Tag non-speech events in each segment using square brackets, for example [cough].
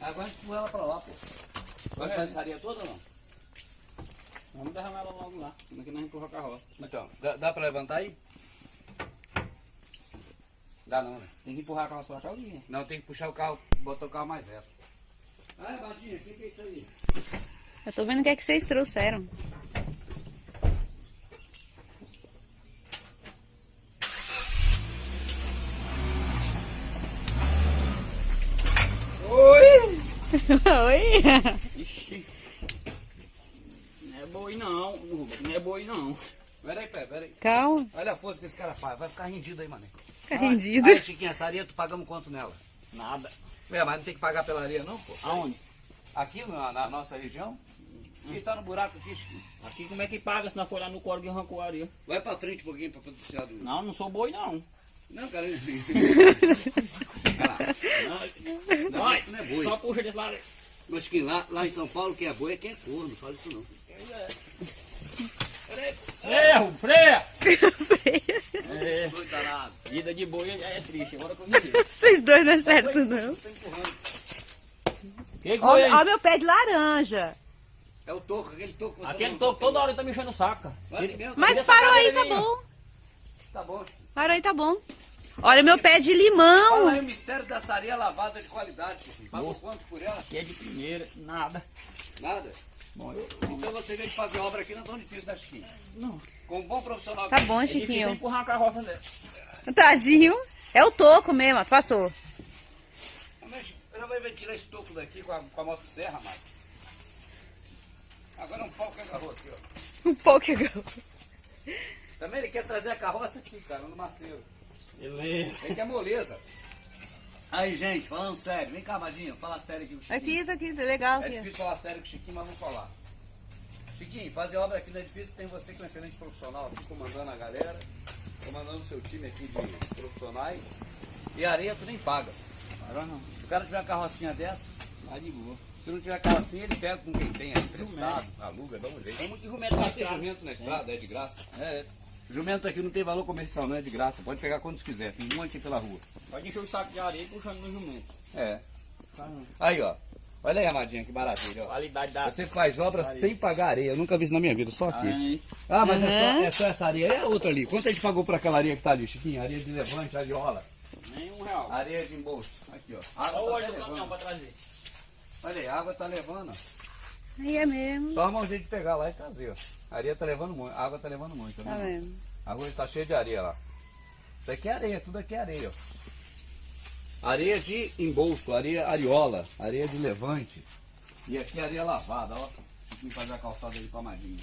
Agora a gente empurra ela pra lá, pô. Vai É. fazer essa areia toda ou não? Vamos derramar ela logo lá. Como é que nós empurra a carroça? Então, dá, dá pra levantar aí? Dá não, né? Tem que empurrar a carroça pra cá, Guinha. Não, tem que puxar o carro, botar o carro mais reto. Ah, Badinha, o que, que é isso aí? Eu tô vendo o que é que vocês trouxeram. [laughs] Oi! Ixi. Não é boi não. Não é boi não. Peraí, peraí, peraí. Calma, Olha a força que esse cara faz. Vai ficar rendido aí, mano. fica rendido. Aí, Chiquinho, essa areia tu pagamos quanto nela? Nada. É, mas não tem que pagar pela areia não, pô? Aonde? Aqui na, na nossa região? E tá no buraco aqui, Chiquinho. Aqui como é que paga se não for lá no córrego e arrancou a areia? Vai pra frente um pouquinho pra poder tirar do... Não, não sou boi não. Não, cara. Não, [laughs] Vai, não é boi. Só puxa desse lado. Mas Chiquinho, lá, lá em São Paulo, quem é boi é quem é corno. Não fala isso não. Peraí. Freia, Rubens, [laughs] freia! É, Doido danado. vida de boi é triste. Agora que eu vi. [laughs] Vocês dois não é certo, não. Que que? Ó, ó meu pé de laranja. É o toco, aquele toco. que Aquele não- toco toda hora ele tá me enchendo o saco. mesmo, Mas essa parou aí, tá bom. Tá bom. Parou aí, tá bom. Olha meu pé de Fala limão. aí o mistério dessa areia lavada de qualidade, Chiquinho. Pagou quanto por ela? Que é de primeira, nada. Nada. Bom, eu... Então você veio de fazer obra aqui não é tão difícil, né, Chiquinho? Não. Com um bom profissional. Tá bom, É difícil Chiquinho. empurrar a carroça dela. Tadinho. É o toco mesmo, passou. Mas ela vai tirar esse toco daqui com a, com a motosserra, mas. Agora um pau que agarrou aqui, ó. Um pouco. Também ele quer trazer a carroça aqui, cara, no maceiro. Beleza. Ele quer moleza. Aí, gente, falando sério, vem cá, Vadinho, fala sério aqui com o Chiquinho. Aqui, tá aqui, tá legal É aqui. difícil falar sério com o Chiquinho, mas vamos falar. Chiquinho, fazer obra aqui não é difícil, tem você que é um excelente profissional aqui, comandando a galera, comandando o seu time aqui de profissionais. E areia tu nem paga. Agora não. Se o cara tiver uma carrocinha dessa, Tá de boa. se não tiver carrocinha, ele pega com quem tem, é emprestado, aluga, dá um jeito. Tem muito jumento na estrada. jumento na estrada, é de graça. É. Jumento aqui não tem valor comercial, não é de graça. Pode pegar quantos quiser, tem um monte aqui pela rua. Pode encher o saco de areia e puxando no jumento. É. Tá. Aí, ó. Olha aí, Amadinha, que maravilha, ó. Qualidade da Você faz obra sem pagar areia. Eu nunca vi isso na minha vida, só aqui. Aí. Ah, mas é, só, é só essa areia. É a outra ali. Quanto a gente pagou por aquela areia que tá ali, Chiquinho? Areia de levante, ariola. Nem um real. Areia de embolso. Aqui, ó. A Olha o água olho tá do caminhão pra trazer. Olha aí, a água tá levando. ó. Aí é mesmo. Só arrumar um jeito de pegar lá e trazer, ó. A areia tá levando muito. A água tá levando muito. Tá Né? vendo? A rua tá cheia de areia lá. Isso aqui é areia, tudo aqui é areia, ó. Areia de embolso, areia ariola, areia de levante. E aqui é areia lavada, ó. Chiquinho fazer a calçada aí pra Madinha.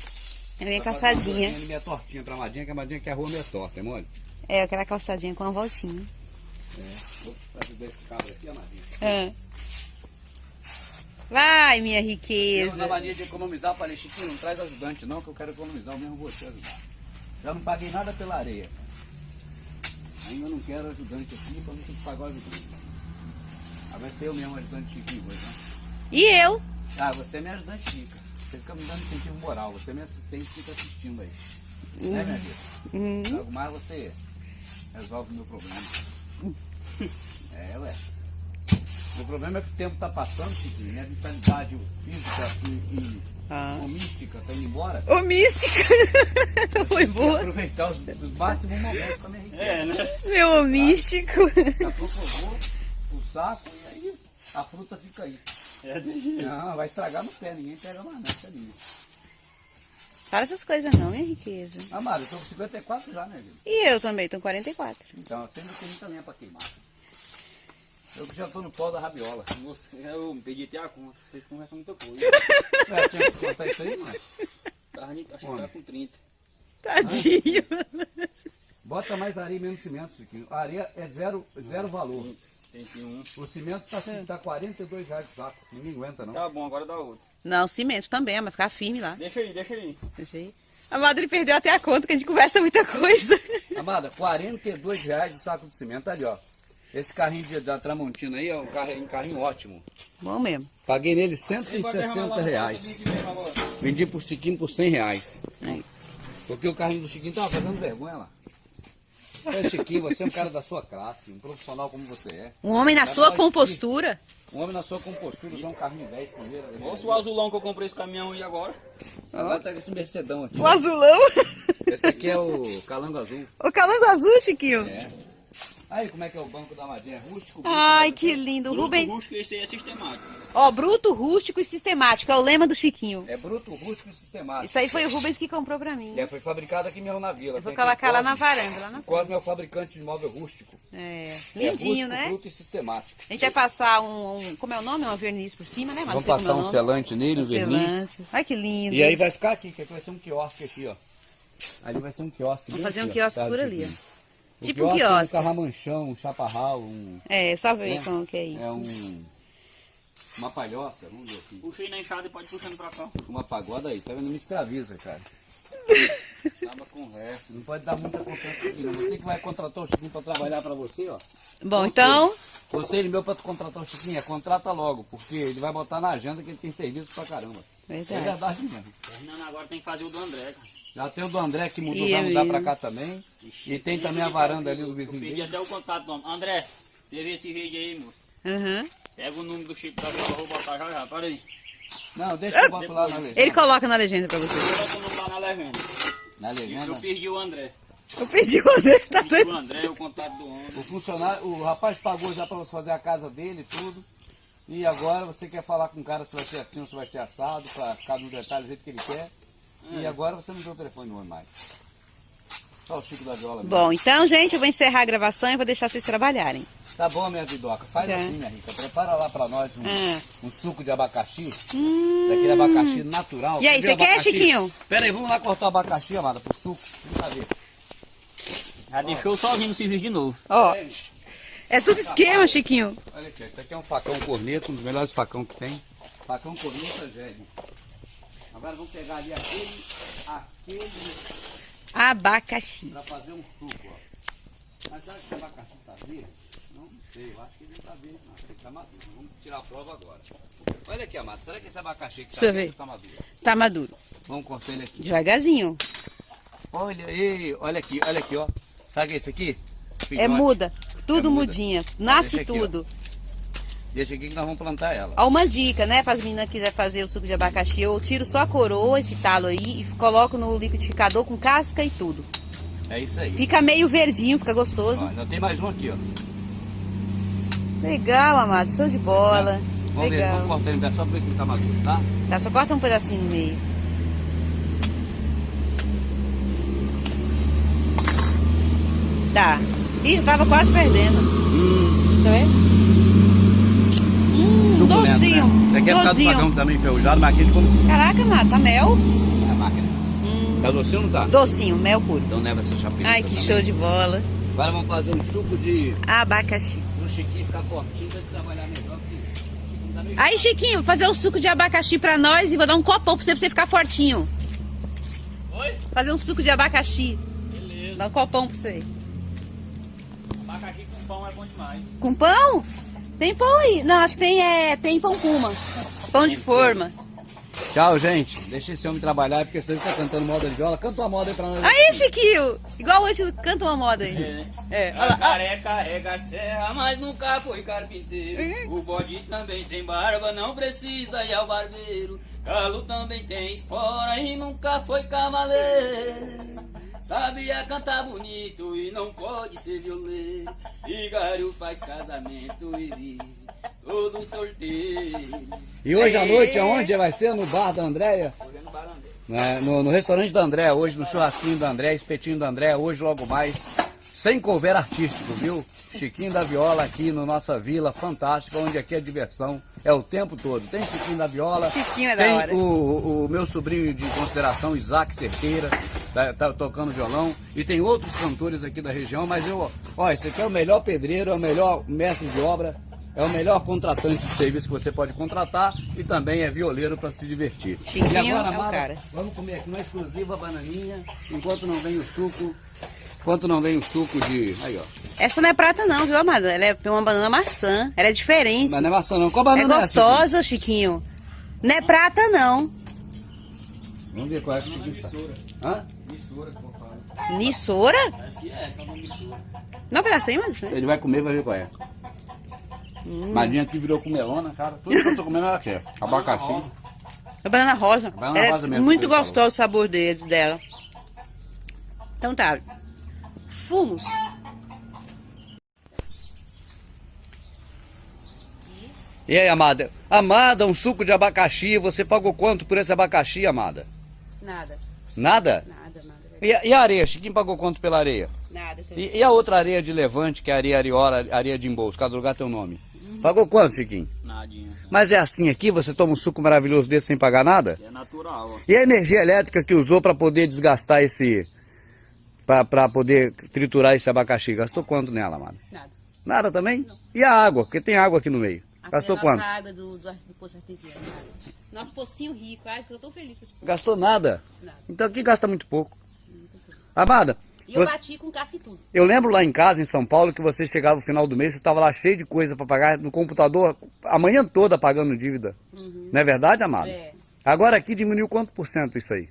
É minha calçadinha. Minha tortinha pra Madinha, que a Madinha quer a rua meia torta, é mole? É, aquela calçadinha com uma voltinha. Vou fazer esse cabra aqui, Amadinha. É. Vai, minha Eu, na riqueza. mania de economizar, falei, Chiquinho, não traz ajudante não, que eu quero economizar, eu mesmo vou te ajudar. Já não paguei nada pela areia. Ainda não quero ajudante aqui, pra não ter que pagar o ajudante. Ah, vai ser eu mesmo ajudante Chiquinho hoje, né? E eu? Ah, você é minha ajudante Chica. Você fica me dando incentivo moral, você é minha assistente, fica assistindo aí. Né, minha vida? Uhum. Logo mais você resolve o meu problema. [laughs] É, ué. O problema é que o tempo tá passando, Chiquinho, minha vitalidade física e, e Ah. mística tá indo embora. Ô, mística. [laughs] Foi Vou boa. aproveitar os, os máximos momentos com a minha riqueza. É, né? Meu místico. Daqui a pouco eu vou o saco e aí a fruta fica aí. É de jeito. Não, vai estragar no pé, ninguém pega mais não, isso é minha. Fala essas coisas não, minha riqueza. Amado, eu tô com 54 já, né, vida? E eu também, tô com 44. Então, eu sempre tem muita lenha pra queimar. Eu já tô no pó da rabiola. Você, eu pedi até a conta. Vocês conversam muita coisa. [laughs] É, tinha que contar isso aí, mano. Tava Acho que tá com 30. Tadinho. Bota mais areia e menos cimento, Chiquinho. A areia é zero, zero valor. 31. O cimento tá, tá 42 reais o saco. Ninguém aguenta, não. Tá bom, agora dá outro. Não, cimento também, mas ficar firme lá. Deixa aí, deixa aí. Deixa aí. A Madre perdeu até a conta, que a gente conversa muita coisa. Amada, 42 reais o saco de cimento ali, ó. Esse carrinho de- da Tramontina aí é um carrinho, um carrinho ótimo. Bom mesmo. Paguei nele Vai derramar 160 lá no reais. Vendi por Chiquinho por 100 reais. Aí. Porque o carrinho do Chiquinho tava fazendo vergonha lá. Ô, Chiquinho, você é um cara da sua classe, um profissional como você é. Um homem na Tá sua compostura. O homem na sua compostura, usar um carrinho velho primeiro. né? Olha o azulão que eu comprei esse caminhão aí agora. Agora tá com esse Mercedão aqui. O azulão. Esse aqui é o calango azul. O calango azul, Chiquinho. É. Aí, como é que é o banco da Amadinha? É rústico? Ai, que lindo. Bruto, Rubem. rústico, esse aí é sistemático. Ó, bruto, rústico e sistemático. É o lema do Chiquinho. É bruto, rústico e sistemático. Isso aí foi o Rubens que comprou pra mim. É, foi fabricado aqui mesmo na vila. Eu vou colocar lá na varanda, lá na Cosme é o fabricante de móvel rústico. É, É lindinho, rústico, né? bruto e sistemático. A gente vai passar um, um- como é o nome? Uma verniz por cima, né? Mas Vamos passar é um selante nele, um verniz. Selante. Ai, que lindo. E aí vai ficar aqui, que aqui vai ser um quiosque aqui, ó. Ali vai ser um quiosque. Vamos fazer um ó, quiosque tá, por ali, Chiquinho? O Tipo quiosque, quiosque. Um carramanchão, um chaparral, um... É, só ver É. como que é isso. É um... Uma palhoça, vamos ver aqui. Puxei na enxada e pode puxando pra cá. Uma pagoda aí, tá vendo? Me escraviza, cara. [laughs] Acaba com o resto. Não pode dar muita confiança aqui, não. Você que vai contratar o Chiquinho pra trabalhar pra você, ó. Bom, Conselho. então, Conselho meu pra tu contratar o Chiquinho é contrata logo, porque ele vai botar na agenda que ele tem serviço pra caramba. É verdade. verdade mesmo. Fernando agora tem que fazer o do André, cara. Já tem o do André que mudou, E vai mudar pra mesmo. cá também. Ixi, E tem também a aí, varanda ali do vizinho dele. até o contato do homem. André, você vê esse vídeo aí, moço. aham. Pega o número do Chico da Vila, eu vou botar já já. Para aí. Não, deixa eu botar lá na legenda. ele coloca na legenda pra você. Coloca o número lá na legenda. Na legenda. Eu perdi o André. Eu pedi o André, tá Perdi doido? o André, o contato do homem. O funcionário, o rapaz pagou já pra você fazer a casa dele e tudo. E agora você quer falar com o cara se vai ser assim ou se vai ser assado, pra ficar no detalhe do jeito que ele quer. E É. agora você não tem o telefone do homem mais. Só o Chico da Viola mesmo. Bom, então, gente, eu vou encerrar a gravação e vou deixar vocês trabalharem. Tá bom, minha vidoca. Faz Tá. assim, minha rica. Prepara lá pra nós um, Ah. um suco de abacaxi. Hum. Daquele abacaxi natural. E aí, você quer, Abacaxi? Chiquinho? Pera aí, vamos lá cortar o abacaxi, amada, pro suco. Vamos ver. Já deixou sozinho no serviço de novo. Ó, é tudo esquema, Chiquinho. Olha aqui, esse aqui é um facão corneto, um dos melhores facão que tem. Facão corneta Gédio. Agora vamos pegar ali aquele, aquele Abacaxi. pra fazer um suco, ó. Mas será que esse abacaxi tá verde? Não, sei, eu acho que ele não tá verde, não. Ele tá maduro. Vamos tirar a prova agora. Olha aqui, amado, será que esse abacaxi que tá eu verde ver. tá maduro? Tá maduro. Vamos cortar ele aqui. Devagarzinho. Olha aí, olha aqui, olha aqui, ó. Sabe que é isso aqui? É Filhote. muda. Tudo É muda. mudinha. Nasce ó. Deixa aqui que nós vamos plantar ela. Ó, uma dica, né, para as meninas que quiserem fazer o suco de abacaxi, eu tiro só a coroa, esse talo aí, e coloco no liquidificador com casca e tudo. É isso aí. Fica meio verdinho, fica gostoso. Ó, ainda tem mais um aqui, ó. Legal, amado, show de bola. Vamos ver, Legal. vamos cortar ele só pra ver se ele tá maduro, tá? Tá, só corta um pedacinho no meio. Tá. Ih, já tava quase perdendo. Tá vendo? Hum, docinho. Né? Aqui é por causa do também enferrujado, mas aquele como Caraca, amado, tá mel? é a máquina. Tá docinho ou não tá? Docinho, mel puro. Então leva essa chapinha. Ai, que show de bola. Agora vamos fazer um suco de... Abacaxi. Pro Chiquinho ficar fortinho pra trabalhar melhor, porque tá. Aí, Chiquinho, fazer um suco de abacaxi pra nós e vou dar um copão pra você, pra você ficar fortinho. Oi? Fazer um suco de abacaxi. Beleza. Dá um copão pra você. Abacaxi com pão é bom demais. Com pão? Tem pão aí. Não, acho que tem, é, tem pão puma. Pão de forma. Tchau, gente. Deixa esse homem trabalhar, porque senão ele tá cantando moda de viola. Canta uma moda aí pra nós. Aí, Chiquinho. Igual hoje, canta uma moda aí. É. É, olha A lá. careca carrega a serra, mas nunca foi carpinteiro. Uhum. O bode também tem barba, não precisa ir ao barbeiro. Galo também tem espora e nunca foi cavaleiro. Sabia cantar bonito e não pode ser violeiro. Vigário faz casamento e vive todo sorteio. E hoje à noite, aonde vai ser? No bar da Andréia? Hoje é no Barandeiro. né, no, no restaurante da André, hoje no churrasquinho da André, espetinho da André, hoje logo mais, sem cover artístico, viu? Chiquinho da Viola aqui no nossa vila fantástica, onde aqui a diversão é o tempo todo. Tem Chiquinho da Viola, Chiquinho é da tem hora. o, o meu sobrinho de consideração, Isaac Cerqueira, tá, tá tocando violão, e tem outros cantores aqui da região, mas eu, ó, esse aqui é o melhor pedreiro, é o melhor mestre de obra, é o melhor contratante de serviço que você pode contratar e também é violeiro para se divertir. Chiquinho e agora, é cara. vamos comer aqui uma exclusiva bananinha, enquanto não vem o suco, enquanto não vem o suco de... Aí, ó. Essa não é prata não, viu, amada? Ela é uma banana maçã. Ela é diferente. Mas não é maçã não. Qual É banana essa, Chiquinho? gostosa, Chiquinho. Não é prata, não. Vamos ver qual é que Chiquinho sabe. Hã? Nissora? Aqui é, que é uma mistura. Não, pedacinho, mas... Ele vai comer, vai ver qual é. Madinha aqui virou com melona, cara. Tudo que eu tô comendo ela quer. Abacaxi. É banana rosa. Banana Ela rosa é mesmo, muito que gostoso o sabor dele, dela. Então tá. Fumos. E aí, amada? Amada, um suco de abacaxi. Você pagou quanto por esse abacaxi, amada? Nada. Nada? Nada, nada. E, a- e a areia? Chiquinho pagou quanto pela areia? Nada. E, e a outra areia de levante, que é a areia ariola, areia de embolso? Cada lugar tem um nome. Pagou quanto, Chiquinho? Nadinha. Mas é assim aqui? Você toma um suco maravilhoso desse sem pagar nada? É natural, ó. E a energia elétrica que usou para poder desgastar esse. para poder triturar esse abacaxi? Gastou quanto nela, amada? Nada. Nada também? E a água? Porque tem água aqui no meio. Gastou quanto? água do, do, do poço artesiano. Nosso pocinho rico. Ai, que eu tô feliz com esse poço. Gastou nada? Nada. Então aqui gasta muito pouco. Amada, E eu você- bati com casca e tudo. eu lembro lá em casa, em São Paulo, que você chegava no final do mês, você estava lá cheio de coisa para pagar no computador, a manhã toda pagando dívida. Não é verdade, amada? É. Agora aqui diminuiu quanto por cento isso aí?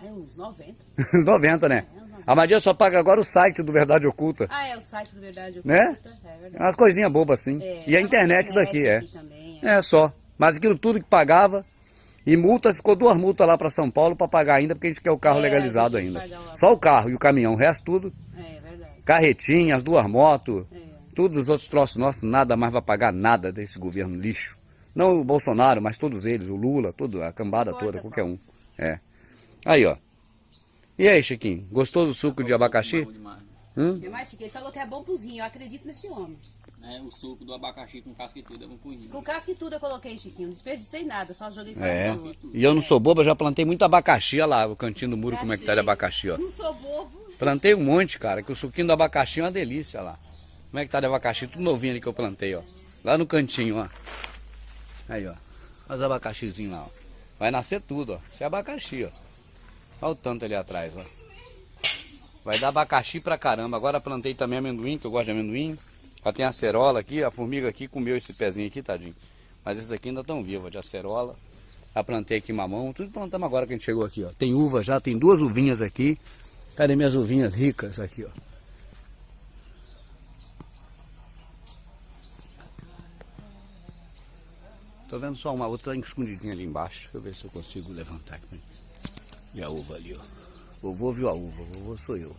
Ai, uns 90. [laughs] Uns 90, né? A Madia só paga agora o site do Verdade Oculta. Ah, é o site do Verdade Né? Oculta. É verdade. Umas coisinhas bobas assim. É, e a tá internet na daqui, é. também, é. É só. Mas aquilo tudo que pagava. E multa, ficou duas multas lá para São Paulo para pagar ainda, porque a gente quer o carro É, legalizado ainda. Só o carro e o caminhão, o resto tudo. É, verdade. Carretinha, as duas motos, É. todos os outros troços nossos, nada mais vai pagar nada desse governo lixo. Não o Bolsonaro, mas todos eles, o Lula, toda a cambada Não toda, importa qualquer um. É. Aí, ó. E aí, Chiquinho, gostou do suco de abacaxi? Hum? E mais, Chico, ele falou que é bom cozinho. Eu acredito nesse homem. É, o suco do abacaxi com casca e tudo é bom pro rim. Com casca e tudo eu coloquei, Chiquinho. Não desperdicei nada, só joguei pra É. fora. E eu não sou bobo, eu já plantei muito abacaxi, olha lá, o cantinho do muro, como é que tá de abacaxi, ó. Não sou bobo. Plantei um monte, cara, que o suquinho do abacaxi é uma delícia lá. Como é que tá de abacaxi? Tudo novinho ali que eu plantei, ó. Lá no cantinho, ó. Aí, ó. Olha os abacaxizinhos lá, ó. Vai nascer tudo, ó. Isso é abacaxi, ó. Olha o tanto ali atrás, ó. Vai dar abacaxi pra caramba. Agora plantei também amendoim, que eu gosto de amendoim. Já tem acerola aqui, a formiga aqui comeu esse pezinho aqui, tadinho. Mas esses aqui ainda estão vivos, de acerola. Já plantei aqui mamão, tudo plantamos agora que a gente chegou aqui, ó. Tem uva já, tem duas uvinhas aqui. Cadê minhas uvinhas ricas aqui, ó? Tô vendo só uma outra escondidinha ali embaixo. Deixa eu ver se eu consigo levantar aqui. E a uva ali, ó. Vovô viu a uva, vovô sou eu.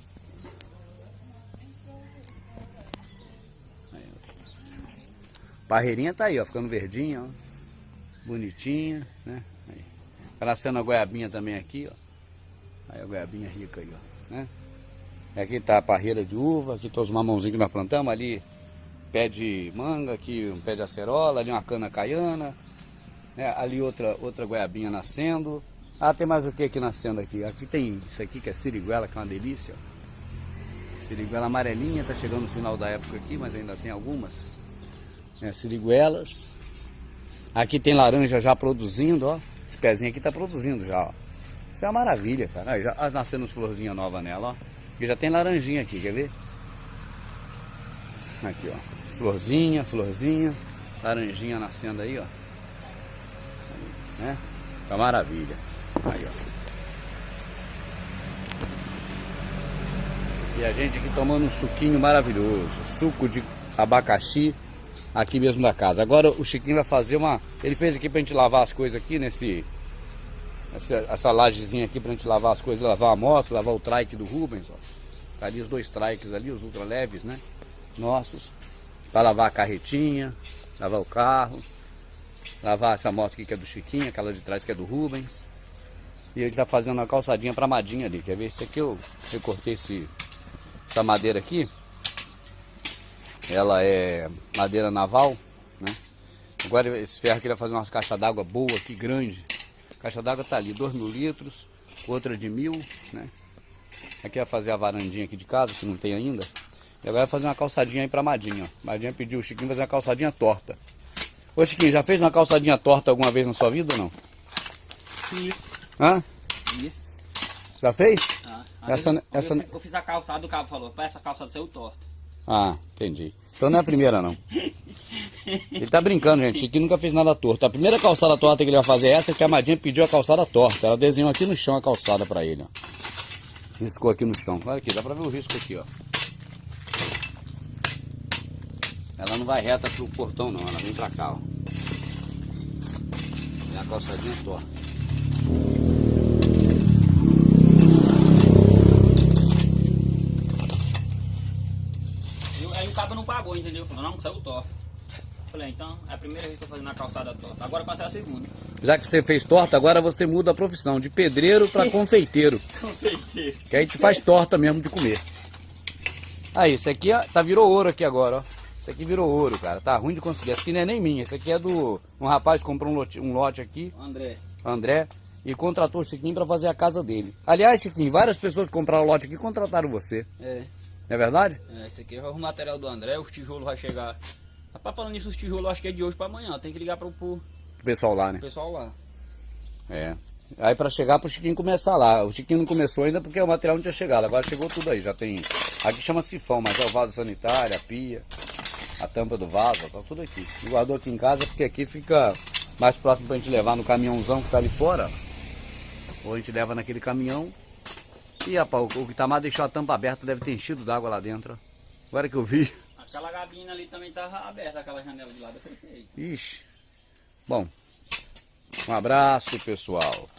Aí. Parreirinha tá aí, ó, ficando verdinha, ó. Bonitinha, né? Aí. Nascendo a goiabinha também aqui, ó. Aí a goiabinha rica aí, ó, né? Aqui tá a parreira de uva, aqui tá os mamãozinhos que nós plantamos, ali pé de manga, aqui um pé de acerola, ali uma cana caiana, né? ali outra, outra goiabinha nascendo. Ah, tem mais o que aqui nascendo aqui? Aqui tem isso aqui que é siriguela, que é uma delícia. Siriguela amarelinha, tá chegando no final da época aqui, mas ainda tem algumas. né, siriguelas. Aqui tem laranja já produzindo, ó. Esse pezinho aqui tá produzindo já, ó. Isso é uma maravilha, cara. Aí, já ah, nascendo as florzinhas novas nela, ó. E já tem laranjinha aqui, quer ver? Aqui, ó. Florzinha, florzinha. Laranjinha nascendo aí, ó. Né? Tá maravilha. Aí, ó. E a gente aqui tomando um suquinho maravilhoso. Suco de abacaxi aqui mesmo da casa. Agora o Chiquinho vai fazer uma. Ele fez aqui pra gente lavar as coisas aqui nesse. Essa, essa lajezinha aqui pra gente lavar as coisas, lavar a moto, lavar o trike do Rubens, ó. Tá ali os dois trikes ali, os ultra leves, né? Nossos. Pra lavar a carretinha, lavar o carro, lavar essa moto aqui que é do Chiquinho, aquela de trás que é do Rubens. E ele tá fazendo uma calçadinha pra Madinha ali. Quer ver? Isso aqui eu, eu cortei esse, essa madeira aqui. Ela é madeira naval, né? Agora esse ferro aqui vai fazer umas caixas d'água boa aqui, grande. A caixa d'água tá ali, 2 mil litros, outra de mil, né? Aqui vai fazer a varandinha aqui de casa, que não tem ainda. E agora vai fazer uma calçadinha aí pra Madinha, ó. Madinha pediu o Chiquinho fazer uma calçadinha torta. Ô Chiquinho, já fez uma calçadinha torta alguma vez na sua vida ou não? Isso. Hã? Isso. Já fez? Ah, Essa- eu, essa- eu, eu fiz a calçada, o cabo falou, para essa calçada saiu torta. Ah, entendi. Então não é a primeira, não. [laughs] Ele tá brincando, gente. Chiquinho nunca fez nada torto. A primeira calçada torta que ele vai fazer é essa que a Madinha pediu a calçada torta. Ela desenhou aqui no chão a calçada pra ele, ó. Riscou aqui no chão. Olha aqui, dá pra ver o risco aqui, ó. Ela não vai reta pro portão não, ela vem pra cá, ó. E a calçadinha torta. E aí o cabo não pagou, entendeu? Falou, não, saiu torto. Falei, então, é a primeira vez que eu tô fazendo a calçada torta. Agora passei a segunda. Já que você fez torta, agora você muda a profissão de pedreiro pra [laughs] confeiteiro. Confeiteiro. Que aí gente faz torta mesmo de comer. Aí, esse aqui ó, tá virou ouro aqui agora, ó. Esse aqui virou ouro, cara. Tá ruim de conseguir. Esse aqui não é nem minha. Esse aqui é do. Um rapaz comprou um lote, um lote aqui, André. André, e contratou o Chiquinho pra fazer a casa dele. Aliás, Chiquinho, várias pessoas que compraram o lote aqui contrataram você. É. Não é verdade? é. Esse aqui é o material do André, os tijolos vai chegar. Rapaz, falando nisso, os tijolos acho que é de hoje pra amanhã. Tem que ligar pro, pro O pessoal lá, né? pessoal lá. É. Aí pra chegar pro Chiquinho começar lá. O Chiquinho não começou ainda porque o material não tinha chegado. Agora chegou tudo aí. Já tem. Aqui chama sifão, mas é o vaso sanitário, a pia, a tampa do vaso, tá tudo aqui. E guardou aqui em casa porque aqui fica mais próximo pra gente levar no caminhãozão que tá ali fora. Ou a gente leva naquele caminhão. E rapaz, o que tá mais deixou a tampa aberta deve ter enchido d'água lá dentro. Agora que eu vi. Aquela gabina ali também tava aberta, aquela janela de lado. Eu falei, "Eita." Ixi. Bom. Um abraço, pessoal.